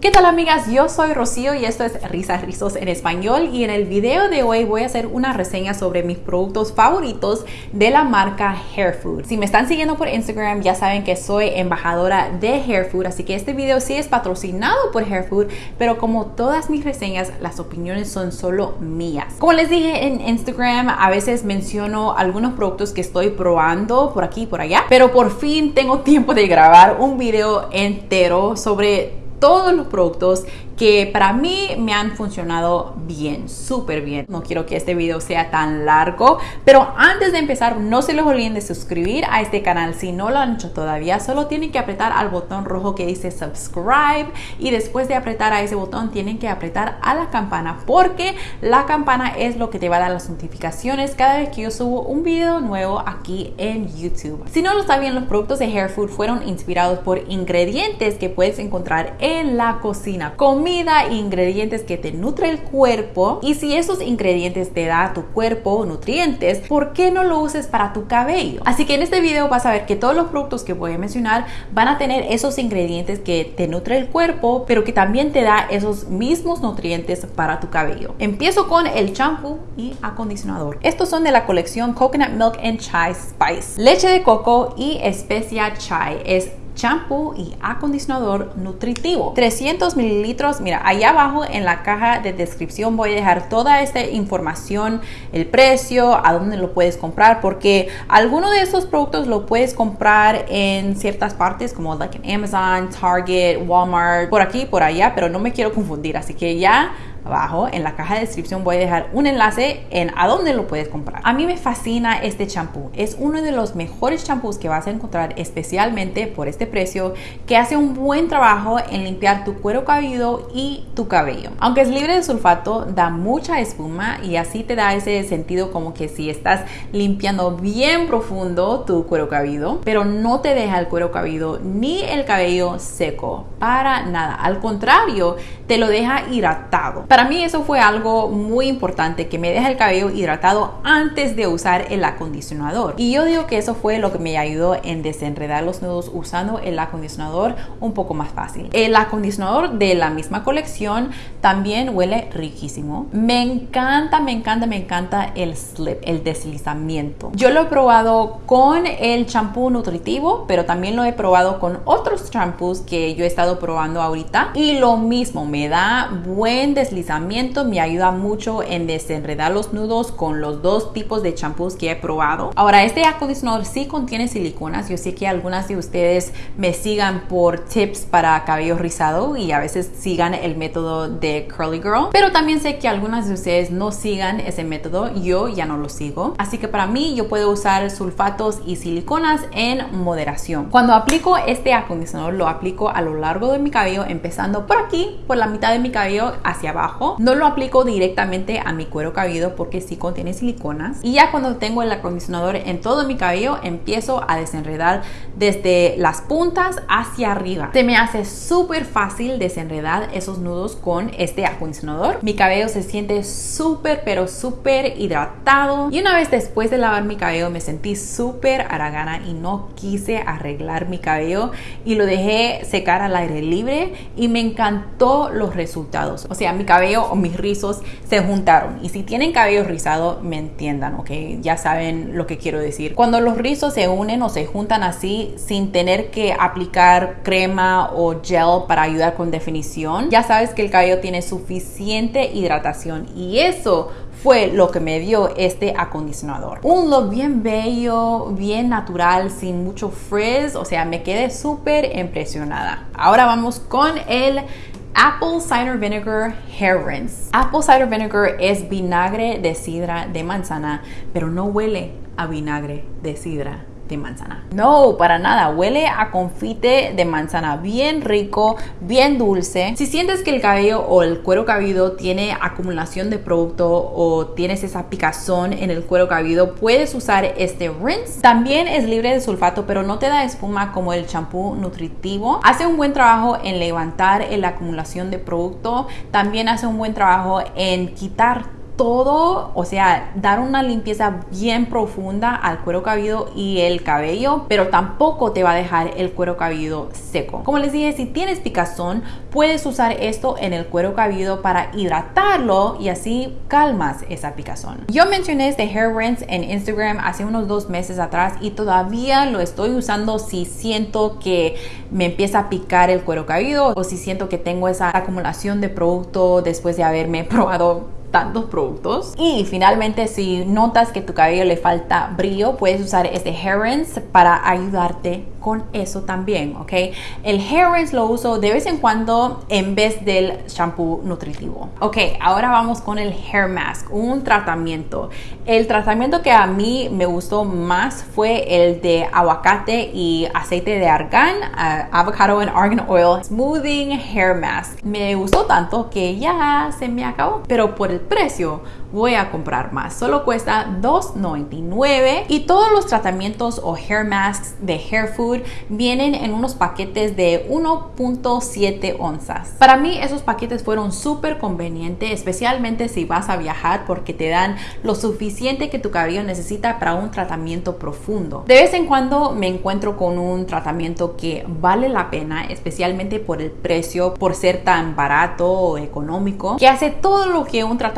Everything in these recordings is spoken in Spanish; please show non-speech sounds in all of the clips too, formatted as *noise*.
¿Qué tal amigas? Yo soy Rocío y esto es Risas Rizos en español y en el video de hoy voy a hacer una reseña sobre mis productos favoritos de la marca Hair Food. Si me están siguiendo por Instagram ya saben que soy embajadora de Hair Food, así que este video sí es patrocinado por Hair Food, pero como todas mis reseñas, las opiniones son solo mías. Como les dije en Instagram, a veces menciono algunos productos que estoy probando por aquí y por allá, pero por fin tengo tiempo de grabar un video entero sobre todos los productos que para mí me han funcionado bien, súper bien. No quiero que este video sea tan largo, pero antes de empezar, no se les olviden de suscribir a este canal si no lo han hecho todavía. Solo tienen que apretar al botón rojo que dice subscribe y después de apretar a ese botón tienen que apretar a la campana porque la campana es lo que te va a dar las notificaciones cada vez que yo subo un video nuevo aquí en YouTube. Si no lo saben, los productos de Hair Food fueron inspirados por ingredientes que puedes encontrar en la cocina. Comida ingredientes que te nutre el cuerpo y si esos ingredientes te da tu cuerpo nutrientes, ¿por qué no lo uses para tu cabello? Así que en este video vas a ver que todos los productos que voy a mencionar van a tener esos ingredientes que te nutre el cuerpo, pero que también te da esos mismos nutrientes para tu cabello. Empiezo con el champú y acondicionador. Estos son de la colección Coconut Milk and Chai Spice. Leche de coco y especia chai es champú y acondicionador nutritivo. 300 mililitros. Mira, ahí abajo en la caja de descripción voy a dejar toda esta información, el precio, a dónde lo puedes comprar, porque alguno de esos productos lo puedes comprar en ciertas partes como like en Amazon, Target, Walmart, por aquí, por allá, pero no me quiero confundir, así que ya abajo en la caja de descripción voy a dejar un enlace en a dónde lo puedes comprar. A mí me fascina este champú. Es uno de los mejores champús que vas a encontrar especialmente por este precio que hace un buen trabajo en limpiar tu cuero cabelludo y tu cabello. Aunque es libre de sulfato, da mucha espuma y así te da ese sentido como que si estás limpiando bien profundo tu cuero cabelludo, pero no te deja el cuero cabelludo ni el cabello seco para nada. Al contrario, te lo deja hidratado. Para mí eso fue algo muy importante, que me deja el cabello hidratado antes de usar el acondicionador. Y yo digo que eso fue lo que me ayudó en desenredar los nudos usando el acondicionador un poco más fácil. El acondicionador de la misma colección también huele riquísimo. Me encanta, me encanta, me encanta el slip, el deslizamiento. Yo lo he probado con el champú nutritivo, pero también lo he probado con otros champús que yo he estado probando ahorita. Y lo mismo, me da buen deslizamiento me ayuda mucho en desenredar los nudos con los dos tipos de champús que he probado. Ahora, este acondicionador sí contiene siliconas. Yo sé que algunas de ustedes me sigan por tips para cabello rizado y a veces sigan el método de Curly Girl. Pero también sé que algunas de ustedes no sigan ese método. Yo ya no lo sigo. Así que para mí yo puedo usar sulfatos y siliconas en moderación. Cuando aplico este acondicionador lo aplico a lo largo de mi cabello empezando por aquí, por la mitad de mi cabello hacia abajo no lo aplico directamente a mi cuero cabelludo porque sí contiene siliconas. Y ya cuando tengo el acondicionador en todo mi cabello, empiezo a desenredar desde las puntas hacia arriba. Se me hace súper fácil desenredar esos nudos con este acondicionador. Mi cabello se siente súper, pero súper hidratado. Y una vez después de lavar mi cabello, me sentí súper aragana y no quise arreglar mi cabello y lo dejé secar al aire libre y me encantó los resultados. O sea, mi cabello o mis rizos se juntaron. Y si tienen cabello rizado, me entiendan, ¿ok? Ya saben lo que quiero decir. Cuando los rizos se unen o se juntan así sin tener que aplicar crema o gel para ayudar con definición, ya sabes que el cabello tiene suficiente hidratación y eso fue lo que me dio este acondicionador. Un look bien bello, bien natural, sin mucho frizz, o sea, me quedé súper impresionada. Ahora vamos con el Apple Cider Vinegar Hair Rinse. Apple Cider Vinegar es vinagre de sidra de manzana, pero no huele a vinagre de sidra manzana. No, para nada. Huele a confite de manzana bien rico, bien dulce. Si sientes que el cabello o el cuero cabelludo tiene acumulación de producto o tienes esa picazón en el cuero cabelludo, puedes usar este rinse. También es libre de sulfato, pero no te da espuma como el champú nutritivo. Hace un buen trabajo en levantar la acumulación de producto. También hace un buen trabajo en quitar todo, o sea, dar una limpieza bien profunda al cuero cabelludo y el cabello, pero tampoco te va a dejar el cuero cabelludo seco. Como les dije, si tienes picazón, puedes usar esto en el cuero cabelludo para hidratarlo y así calmas esa picazón. Yo mencioné este hair rinse en Instagram hace unos dos meses atrás y todavía lo estoy usando si siento que me empieza a picar el cuero cabelludo o si siento que tengo esa acumulación de producto después de haberme *laughs* probado tantos productos. Y finalmente, si notas que tu cabello le falta brillo, puedes usar este hair rinse para ayudarte con eso también, ¿ok? El hair rinse lo uso de vez en cuando en vez del shampoo nutritivo. Ok, ahora vamos con el hair mask, un tratamiento. El tratamiento que a mí me gustó más fue el de aguacate y aceite de argán, uh, avocado and argan oil smoothing hair mask. Me gustó tanto que ya se me acabó, pero por el precio voy a comprar más. Solo cuesta $2.99 y todos los tratamientos o hair masks de Hair Food vienen en unos paquetes de 1.7 onzas. Para mí esos paquetes fueron súper convenientes, especialmente si vas a viajar porque te dan lo suficiente que tu cabello necesita para un tratamiento profundo. De vez en cuando me encuentro con un tratamiento que vale la pena, especialmente por el precio, por ser tan barato o económico, que hace todo lo que un tratamiento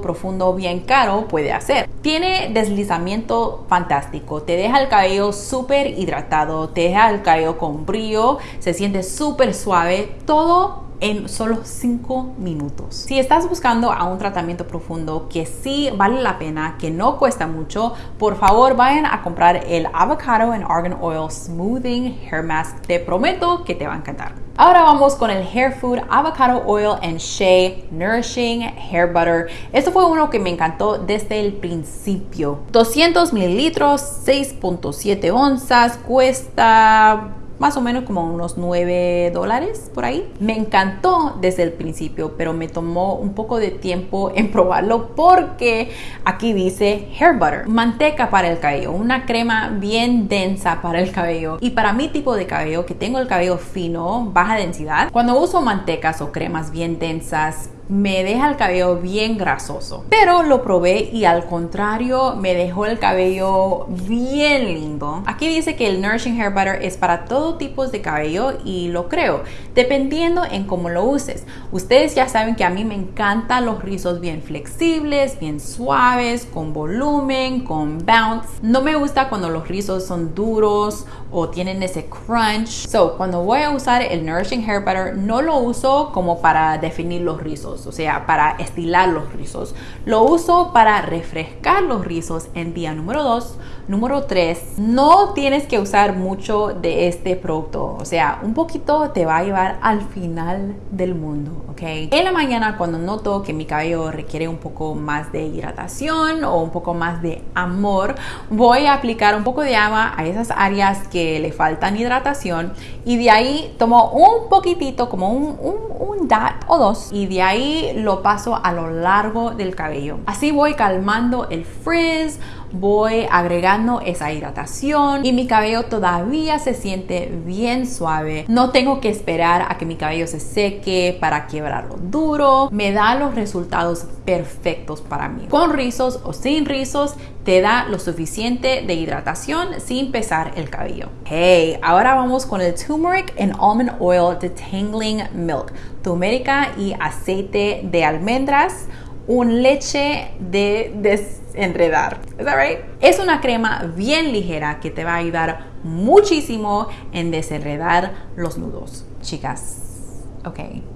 profundo bien caro puede hacer. Tiene deslizamiento fantástico, te deja el cabello súper hidratado, te deja el cabello con brillo, se siente súper suave, todo en solo 5 minutos. Si estás buscando a un tratamiento profundo que sí vale la pena, que no cuesta mucho, por favor vayan a comprar el Avocado and Argan Oil Smoothing Hair Mask. Te prometo que te va a encantar. Ahora vamos con el Hair Food Avocado Oil and Shea Nourishing Hair Butter. Esto fue uno que me encantó desde el principio. 200 mililitros, 6.7 onzas, cuesta más o menos como unos 9 dólares por ahí. Me encantó desde el principio, pero me tomó un poco de tiempo *laughs* en probarlo porque aquí dice hair butter, manteca para el cabello, una crema bien densa para el cabello. Y para mi tipo de cabello, que tengo el cabello fino, baja densidad, cuando uso mantecas o cremas bien densas, me deja el cabello bien grasoso. Pero lo probé y al contrario me dejó el cabello bien lindo. Aquí dice que el Nourishing Hair Butter es para todo tipo de cabello y lo creo, dependiendo en cómo lo uses. Ustedes ya saben que a mí me encantan los rizos bien flexibles, bien suaves, con volumen, con bounce. No me gusta cuando los rizos son duros o tienen ese crunch. So, cuando voy a usar el Nourishing Hair Butter, no lo uso como para definir los rizos o sea, para estilar los rizos. Lo uso para refrescar los rizos en día número 2. Número 3, no tienes que usar mucho de este producto, o sea, un poquito te va a llevar al final del mundo, ¿ok? En la mañana cuando noto que mi cabello requiere un poco más de hidratación o un poco más de amor, voy a aplicar un poco de agua a esas áreas que le faltan hidratación y de ahí tomo un poquitito, como un, un, un dot o dos, y de ahí lo paso a lo largo del cabello. Así voy calmando el frizz, voy agregando esa hidratación y mi cabello todavía se siente bien suave. No tengo que esperar a que mi cabello se seque para quebrarlo duro. Me da los resultados perfectos para mí. Con rizos o sin rizos, te da lo suficiente de hidratación sin pesar el cabello. Hey, ahora vamos con el Turmeric and Almond Oil Detangling Milk. Turmerica y aceite de almendras un leche de desenredar. ¿Es that? Es una crema bien ligera que te va a ayudar muchísimo en desenredar los nudos. Chicas, ok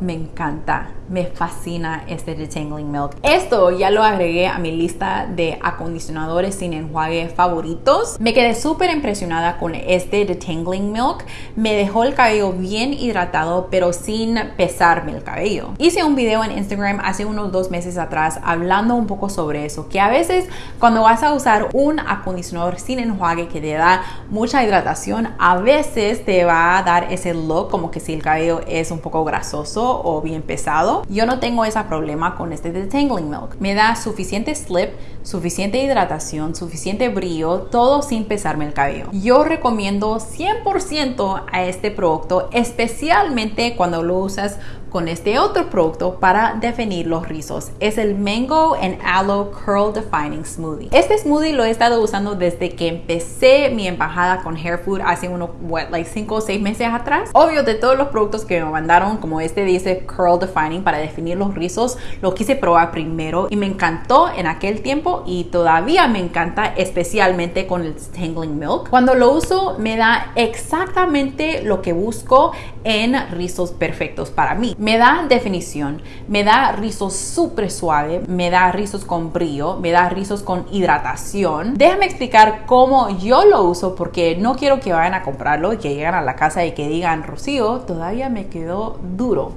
me encanta, me fascina este Detangling Milk. Esto ya lo agregué a mi lista de acondicionadores sin enjuague favoritos. Me quedé súper impresionada con este Detangling Milk. Me dejó el cabello bien hidratado, pero sin pesarme el cabello. Hice un video en Instagram hace unos dos meses atrás hablando un poco sobre eso, que a veces cuando vas a usar un acondicionador sin enjuague que te da mucha hidratación, a veces te va a dar ese look como que si el cabello es un poco grasoso o bien pesado. yo no tengo ese problema con este detangling milk. Me da suficiente slip, suficiente hidratación, suficiente brillo, todo sin pesarme el cabello. Yo recomiendo 100% a este producto, especialmente cuando lo usas con este otro producto para definir los rizos. Es el Mango and Aloe Curl Defining Smoothie. Este smoothie lo he estado usando desde que empecé mi embajada con Hair Food hace unos, what, like 5 o 6 meses atrás. Obvio, de todos los productos que me mandaron, como este dice Curl Defining para definir los rizos, lo quise probar primero y me encantó en aquel tiempo y todavía me encanta, especialmente con el Tangling Milk. Cuando lo uso, me da exactamente lo que busco en rizos perfectos para mí. Me da definición, me da rizos súper suave, me da rizos con brillo, me da rizos con hidratación. Déjame explicar cómo yo lo uso porque no quiero que vayan a comprarlo y que lleguen a la casa y que digan, Rocío, todavía me quedó duro.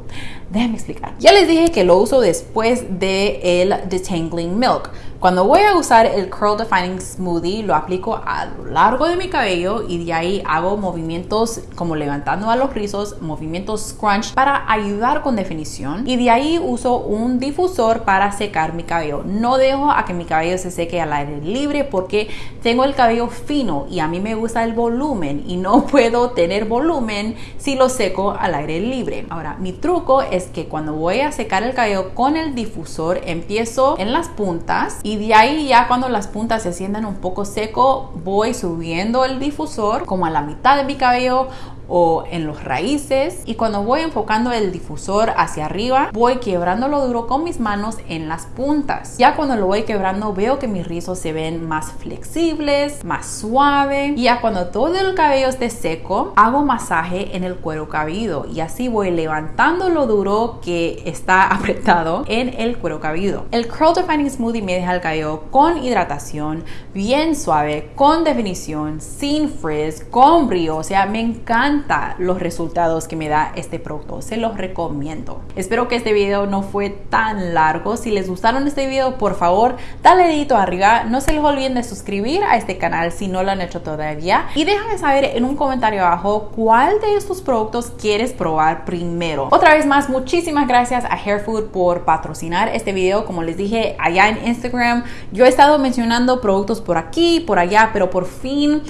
Déjame explicar. Ya les dije que lo uso después de el detangling milk. Cuando voy a usar el Curl Defining Smoothie, lo aplico a lo largo de mi cabello y de ahí hago movimientos como levantando a los rizos, movimientos scrunch para ayudar con definición. Y de ahí uso un difusor para secar mi cabello. No dejo a que mi cabello se seque al aire libre porque tengo el cabello fino y a mí me gusta el volumen y no *laughs* puedo tener volumen si lo seco al aire libre. Ahora, mi truco es que cuando voy a secar el cabello con el difusor, empiezo en las puntas y y de ahí ya cuando las puntas se sientan un poco seco, voy subiendo el difusor como a la mitad de mi cabello o en los raíces. Y cuando voy enfocando el difusor hacia arriba voy quebrándolo duro con mis manos en las puntas. Ya cuando lo voy quebrando veo que mis rizos se ven más flexibles más suave. Y ya cuando todo el cabello esté seco hago masaje en el cuero cabelludo y así voy levantando lo duro que está *laughs* apretado en el cuero cabelludo el curl defining smoothie me deja el cabello con hidratación bien suave con definición sin frizz con brillo. O sea me encanta los resultados que me da este producto. Se los recomiendo. Espero que este video no fue tan largo. Si les gustaron este video, por favor, dale dedito arriba. No se les olviden de suscribir a este canal si no lo han hecho todavía. Y déjame saber en un comentario abajo cuál de estos productos quieres probar primero. Otra vez más, muchísimas gracias a Hairfood por patrocinar este video. Como les dije allá en Instagram, yo he estado mencionando productos por aquí, por allá, pero por fin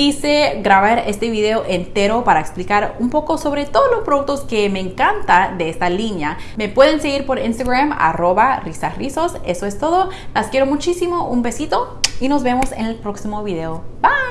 quise grabar este video entero para explicar un poco sobre todos los productos que me encanta de esta línea. Me pueden seguir por Instagram, arroba. Eso es todo. Las quiero muchísimo. Un besito y nos vemos en el próximo video. Bye.